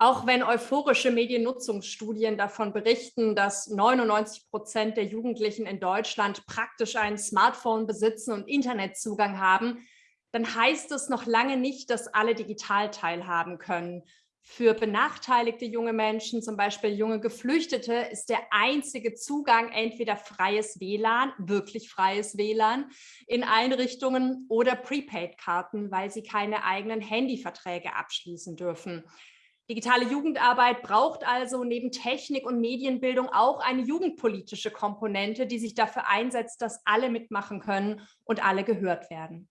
Auch wenn euphorische Mediennutzungsstudien davon berichten, dass 99 Prozent der Jugendlichen in Deutschland praktisch ein Smartphone besitzen und Internetzugang haben, dann heißt es noch lange nicht, dass alle digital teilhaben können. Für benachteiligte junge Menschen, zum Beispiel junge Geflüchtete, ist der einzige Zugang entweder freies WLAN, wirklich freies WLAN in Einrichtungen oder Prepaid-Karten, weil sie keine eigenen Handyverträge abschließen dürfen. Digitale Jugendarbeit braucht also neben Technik und Medienbildung auch eine jugendpolitische Komponente, die sich dafür einsetzt, dass alle mitmachen können und alle gehört werden.